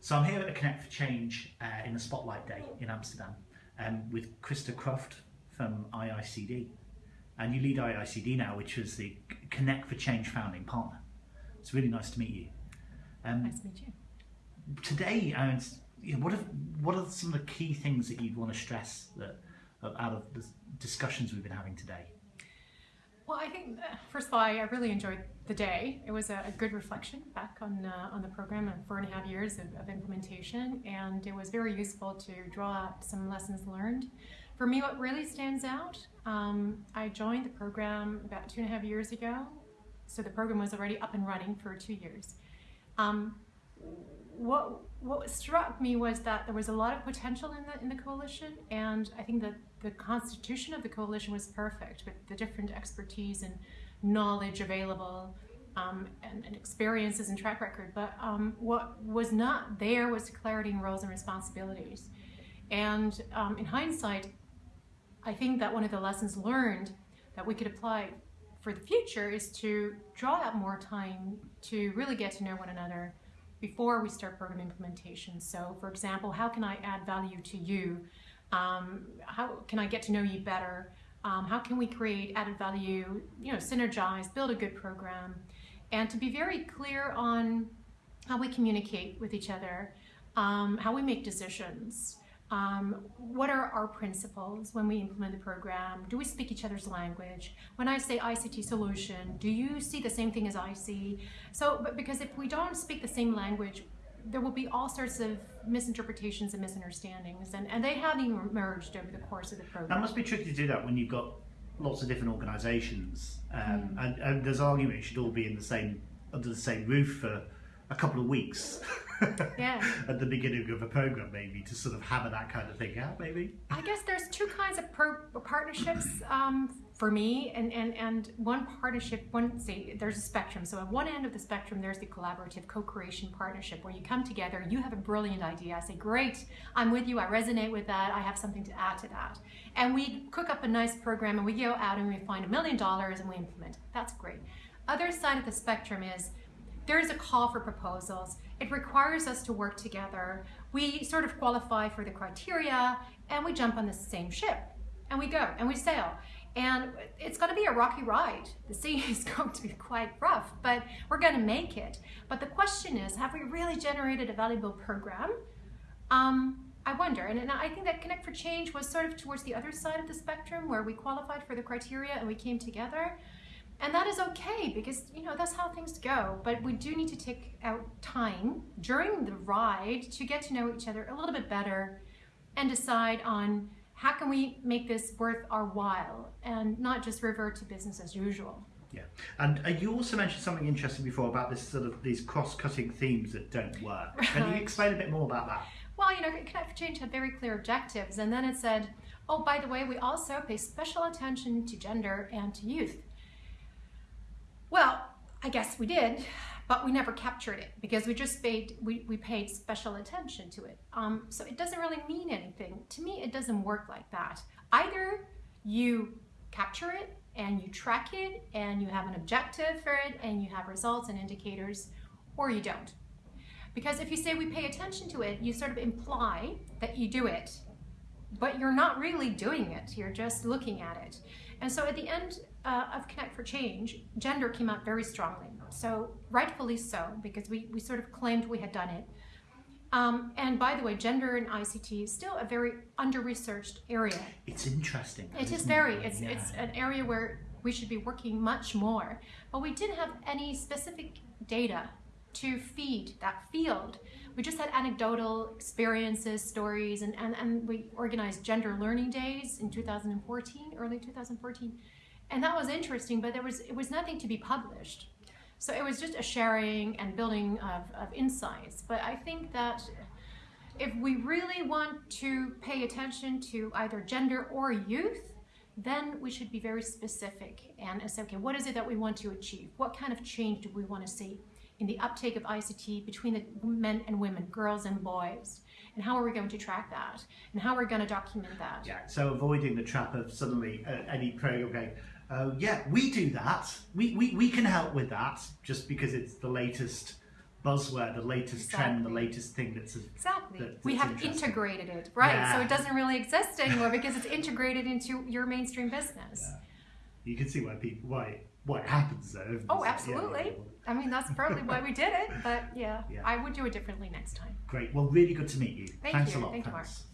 So I'm here at the Connect for Change uh, in the Spotlight Day in Amsterdam um, with Krista Croft from IICD. And you lead IICD now, which is the Connect for Change founding partner. It's really nice to meet you. Um, nice to meet you. Today, uh, you know, what, are, what are some of the key things that you'd want to stress that out of the discussions we've been having today? Well, I think first of all, I really enjoyed the day. It was a, a good reflection back on uh, on the program and four and a half years of, of, implementation, and it was very useful to draw out some lessons learned. For me, what really stands out, um, I joined the program about two and a half years ago, so the program was already up and running for two years. Um, what what struck me was that there was a lot of potential in the in the coalition, and I think that the constitution of the coalition was perfect with the different expertise and knowledge available um, and, and, experiences and track record. But um, what was not there was clarity in roles and responsibilities. And um, in hindsight, I think that one of the lessons learned that we could apply for the future is to draw out more time to really get to know one another before we start program implementation. So for example, how can I add value to you? Um, how can I get to know you better? Um, how can we create added value, you know, synergize, build a good program, and to be very clear on how we communicate with each other, um, how we make decisions, um, what are our principles when we implement the program? Do we speak each other's language? When I say ICT solution, do you see the same thing as I see? So, but because if we don't speak the same language, there will be all sorts of misinterpretations and misunderstandings, and, and they haven't even emerged over the course of the program. That must be tricky to do that when you've got lots of different organisations, um, mm. and, and, there's argument it should all be in the same under the same roof for a couple of weeks. yeah. at the beginning of a program, maybe to sort of hammer that kind of thing out, maybe. I guess there's two kinds of partnerships um, for me, and and and one partnership, one say there's a spectrum. So at one end of the spectrum, there's the collaborative co-creation partnership where you come together, you have a brilliant idea. I say, great, I'm with you. I resonate with that. I have something to add to that, and we cook up a nice program, and we go out and we find a million dollars and we implement. That's great. Other side of the spectrum is there's a call for proposals. It requires us to work together. We sort of qualify for the criteria and we jump on the same ship and we go and we sail. And it's going to be a rocky ride. The sea is going to be quite rough, but we're going to make it. But the question is, have we really generated a valuable program? Um, I wonder, and, and I think that Connect for Change was sort of towards the other side of the spectrum where we qualified for the criteria and we came together. And that is okay because, you know, that's how things go. But we do need to take out time during the ride to get to know each other a little bit better and decide on how can we make this worth our while and not just revert to business as usual. Yeah, and uh, you also mentioned something interesting before about this sort of these cross-cutting themes that don't work. Right. Can you explain a bit more about that? Well, you know, Connect for Change had very clear objectives, and then it said, oh, by the way, we also pay special attention to gender and to youth. Well, I guess we did, but we never captured it because we just paid we, we paid special attention to it. Um, so it doesn't really mean anything. To me, it doesn't work like that. Either you capture it and you track it and you have an objective for it and you have results and indicators, or you don't. Because if you say we pay attention to it, you sort of imply that you do it, but you're not really doing it. You're just looking at it. And so at the end uh, of Connect for Change, gender came out very strongly. So rightfully so, because we, we sort of claimed we had done it. Um, and by the way, gender in ICT is still a very under-researched area. It's interesting. It is very. It's, yeah. it's an area where we should be working much more. But we didn't have any specific data to feed that field. We just had anecdotal experiences, stories, and, and, and we organized gender learning days in 2014, early 2014. And that was interesting, but there was it was nothing to be published. So it was just a sharing and building of, of insights. But I think that if we really want to pay attention to either gender or youth, then we should be very specific and say, okay, what is it that we want to achieve? What kind of change do we want to see? In the uptake of ICT between the men and women, girls and boys? And how are we going to track that? And how are we going to document that? Yeah, so avoiding the trap of suddenly uh, any program going, uh, yeah, we do that. We, we, we can help with that just because it's the latest buzzword, the latest trend, the latest thing that's a, Exactly. that- we have integrated it, right? So it doesn't really exist anymore because it's integrated into your mainstream business. Yeah. you can see why people why why it happens though. Oh, yeah, absolutely. yeah, I mean, that's partly why we did it, but yeah, Yeah. I would do it differently next time. Great. Well, really good to meet you. Thank Thanks you. a lot. Thank you, Mark. Thanks.